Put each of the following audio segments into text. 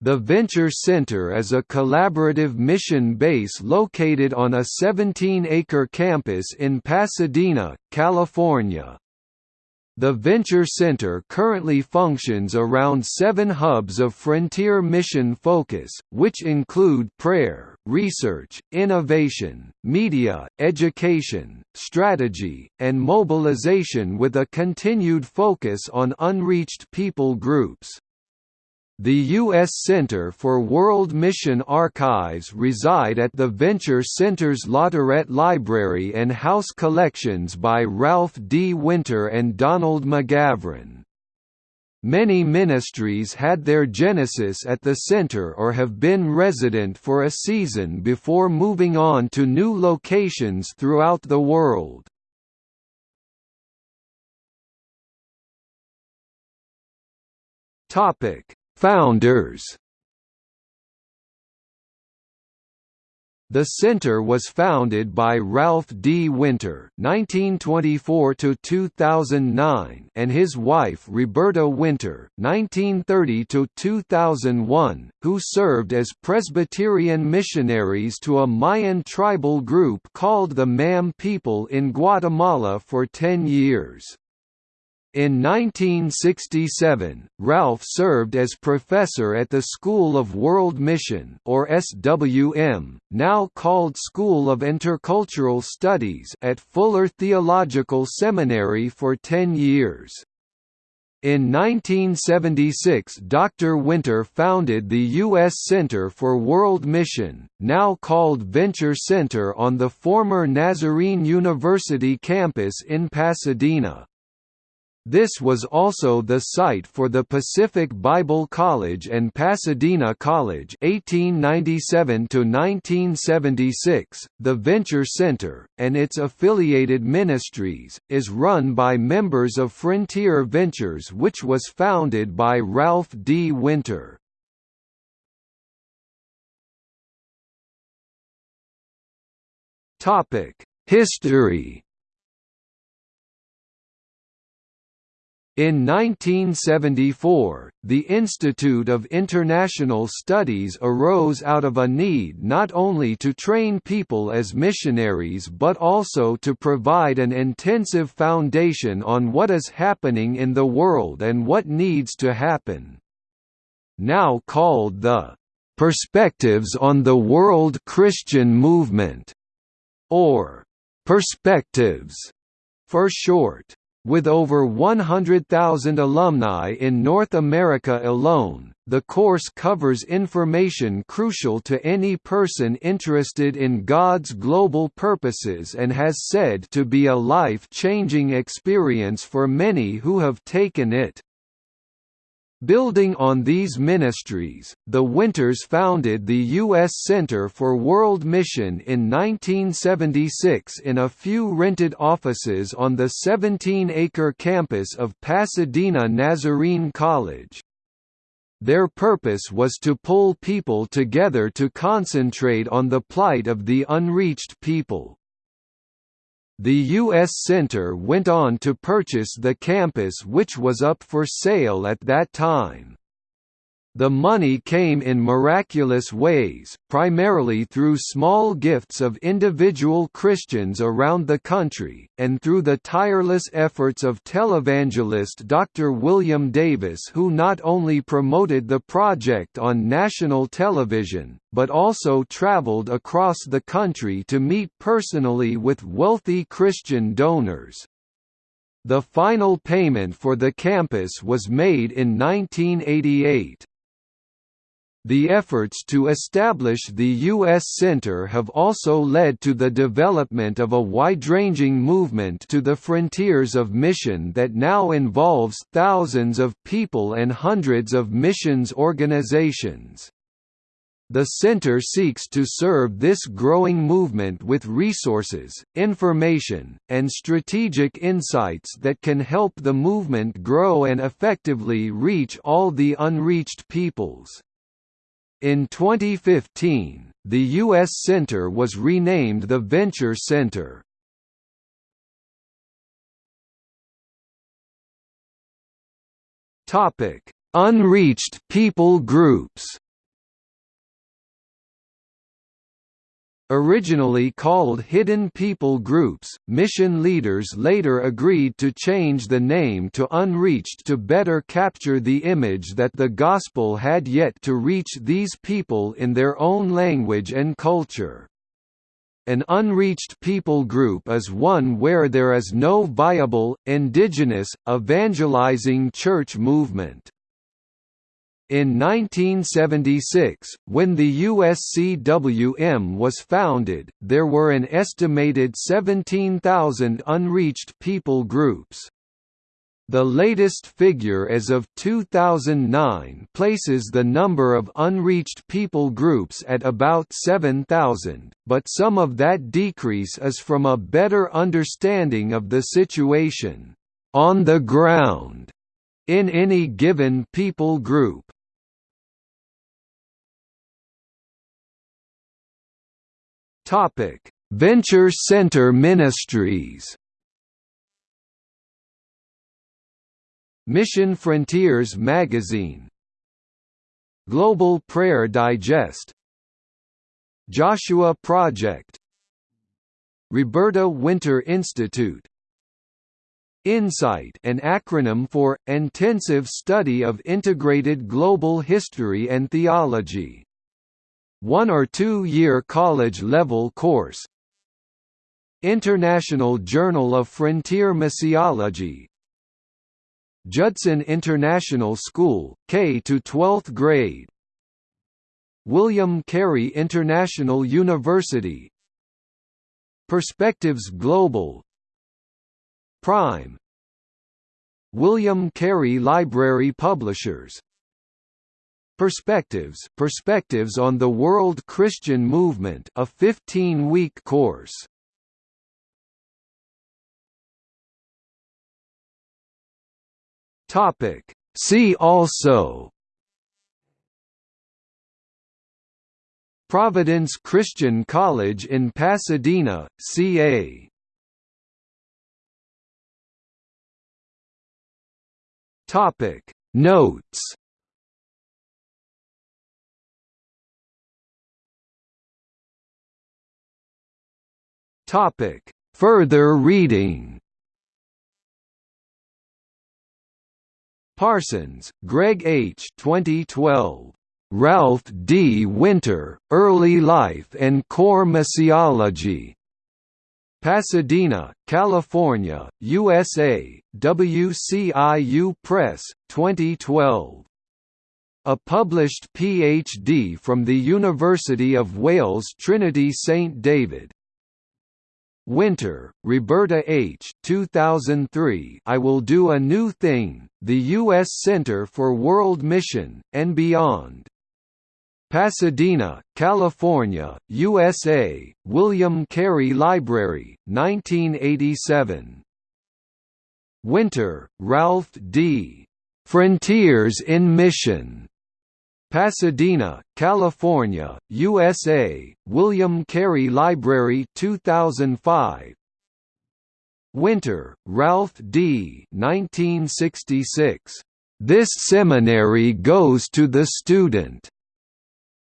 The Venture Center is a collaborative mission base located on a 17-acre campus in Pasadena, California. The Venture Center currently functions around seven hubs of frontier mission focus, which include prayer, research, innovation, media, education, strategy, and mobilization with a continued focus on unreached people groups. The U.S. Center for World Mission Archives reside at the Venture Center's Latourette Library and House collections by Ralph D. Winter and Donald McGavran. Many ministries had their genesis at the center or have been resident for a season before moving on to new locations throughout the world. Topic Founders The center was founded by Ralph D. Winter (1924–2009) and his wife Roberta Winter (1930–2001), who served as Presbyterian missionaries to a Mayan tribal group called the Mam people in Guatemala for ten years. In 1967, Ralph served as professor at the School of World Mission or SWM, now called School of Intercultural Studies at Fuller Theological Seminary for 10 years. In 1976 Dr. Winter founded the U.S. Center for World Mission, now called Venture Center on the former Nazarene University campus in Pasadena. This was also the site for the Pacific Bible College and Pasadena College 1897 1976. The Venture Center and its affiliated ministries is run by members of Frontier Ventures which was founded by Ralph D. Winter. History In 1974, the Institute of International Studies arose out of a need not only to train people as missionaries but also to provide an intensive foundation on what is happening in the world and what needs to happen. Now called the Perspectives on the World Christian Movement, or Perspectives for short. With over 100,000 alumni in North America alone, the course covers information crucial to any person interested in God's global purposes and has said to be a life-changing experience for many who have taken it. Building on these ministries, the Winters founded the U.S. Center for World Mission in 1976 in a few rented offices on the 17-acre campus of Pasadena Nazarene College. Their purpose was to pull people together to concentrate on the plight of the unreached people. The U.S. Center went on to purchase the campus which was up for sale at that time. The money came in miraculous ways, primarily through small gifts of individual Christians around the country, and through the tireless efforts of televangelist Dr. William Davis who not only promoted the project on national television, but also traveled across the country to meet personally with wealthy Christian donors. The final payment for the campus was made in 1988. The efforts to establish the U.S. Center have also led to the development of a wide-ranging movement to the frontiers of mission that now involves thousands of people and hundreds of missions organizations. The center seeks to serve this growing movement with resources, information, and strategic insights that can help the movement grow and effectively reach all the unreached peoples. In 2015, the U.S. Center was renamed the Venture Center. Unreached people groups Originally called Hidden People Groups, mission leaders later agreed to change the name to Unreached to better capture the image that the Gospel had yet to reach these people in their own language and culture. An unreached people group is one where there is no viable, indigenous, evangelizing church movement. In 1976, when the USCWM was founded, there were an estimated 17,000 unreached people groups. The latest figure as of 2009 places the number of unreached people groups at about 7,000, but some of that decrease is from a better understanding of the situation on the ground in any given people group. Topic: Venture Center Ministries. Mission Frontiers Magazine. Global Prayer Digest. Joshua Project. Roberta Winter Institute. INSIGHT an acronym for, Intensive Study of Integrated Global History and Theology one or two-year college-level course. International Journal of Frontier Missiology. Judson International School, K to 12th grade. William Carey International University. Perspectives Global. Prime. William Carey Library Publishers Perspectives Perspectives on the World Christian Movement a 15-week course. Topic. See also. Providence Christian College in Pasadena, CA Topic. Notes Topic: Further reading. Parsons, Greg H. 2012. Ralph D. Winter, Early Life and Core Missiology. Pasadena, California, USA, WCIU Press, 2012. A published Ph.D. from the University of Wales Trinity St David, Winter, Roberta H. 2003 I Will Do a New Thing, the U.S. Center for World Mission, and Beyond. Pasadena, California, USA, William Carey Library, 1987. Winter, Ralph D. Frontiers in Mission. Pasadena, California, USA, William Carey Library 2005 Winter, Ralph D. 1966. This seminary goes to the student.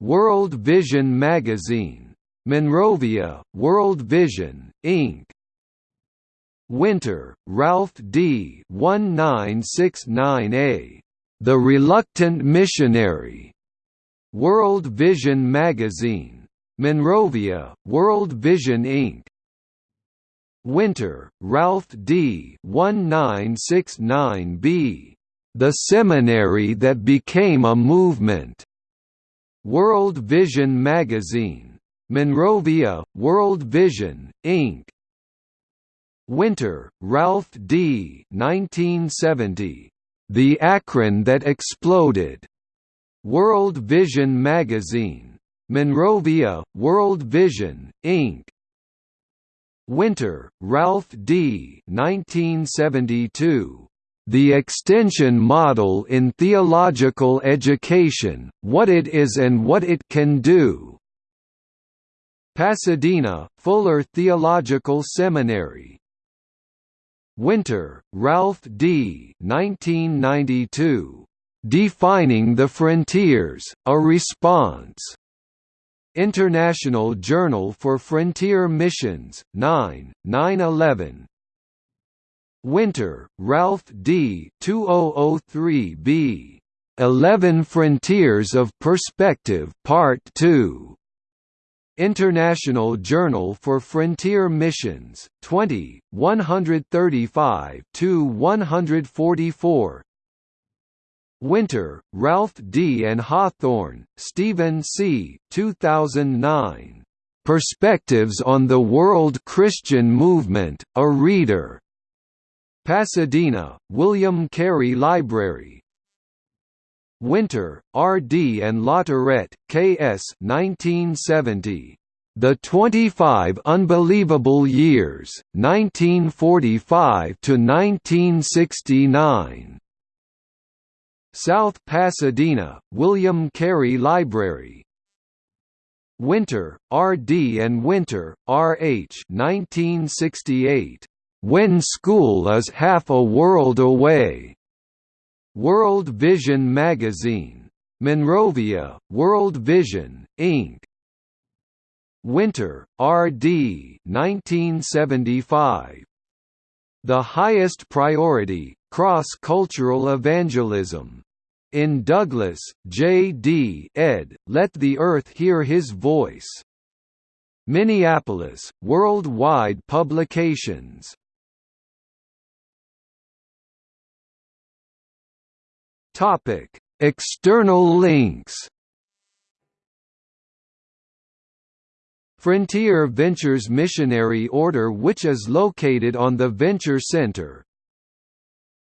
World Vision Magazine. Monrovia, World Vision, Inc. Winter, Ralph D. 1969a. The Reluctant Missionary. World Vision Magazine. Monrovia, World Vision Inc. Winter, Ralph D. 1969b. The Seminary That Became a Movement. World Vision Magazine. Monrovia, World Vision, Inc. Winter, Ralph D. 1970. The Acorn That Exploded. World Vision Magazine. Monrovia, World Vision, Inc. Winter, Ralph D. 1972. The Extension Model in Theological Education, What It Is and What It Can Do. Pasadena, Fuller Theological Seminary. Winter, Ralph D. 1992. Defining the Frontiers, A Response. International Journal for Frontier Missions, 9, 911 Winter, Ralph D. 2003b. 11 Frontiers of Perspective Part 2. International Journal for Frontier Missions, 20, 135–144 Winter, Ralph D. and Hawthorne, Stephen C. 2009. Perspectives on the World Christian Movement, A Reader. Pasadena, William Carey Library. Winter, R. D. and Latourette, K. S. 1970. The 25 Unbelievable Years, 1945 to 1969. South Pasadena, William Carey Library. Winter, R. D. and Winter, R. H. 1968. When School is Half a World Away. World Vision Magazine. Monrovia, World Vision, Inc. Winter, R. D. 1975. The Highest Priority, Cross-Cultural Evangelism. In Douglas, J. D. ed., Let the Earth Hear His Voice. Minneapolis, Worldwide Publications. Topic: External links. Frontier Ventures Missionary Order which is located on the Venture Center.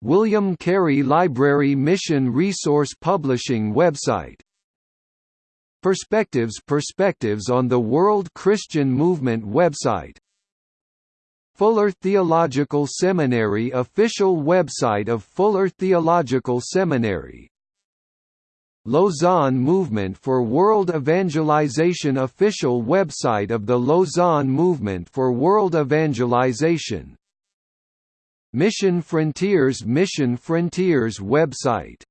William Carey Library Mission Resource Publishing website Perspectives Perspectives on the World Christian Movement website Fuller Theological Seminary official website of Fuller Theological Seminary. Lausanne Movement for World Evangelization official website of the Lausanne Movement for World Evangelization. Mission Frontiers Mission Frontiers website